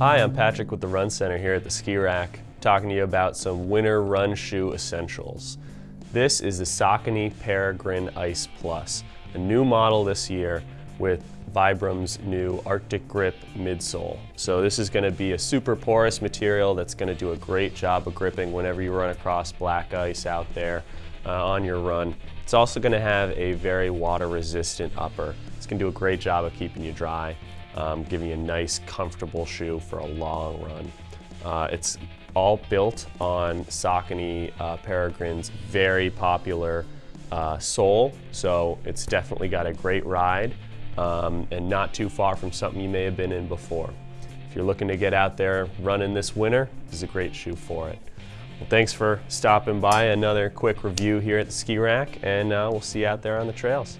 Hi, I'm Patrick with the Run Center here at the Ski Rack, talking to you about some winter run shoe essentials. This is the Saucony Peregrine Ice Plus, a new model this year with Vibram's new Arctic Grip midsole. So this is going to be a super porous material that's going to do a great job of gripping whenever you run across black ice out there uh, on your run. It's also going to have a very water resistant upper. It's going to do a great job of keeping you dry um, giving you a nice, comfortable shoe for a long run. Uh, it's all built on Saucony uh, Peregrine's very popular uh, sole, so it's definitely got a great ride um, and not too far from something you may have been in before. If you're looking to get out there running this winter, this is a great shoe for it. Well, thanks for stopping by. Another quick review here at the Ski Rack, and uh, we'll see you out there on the trails.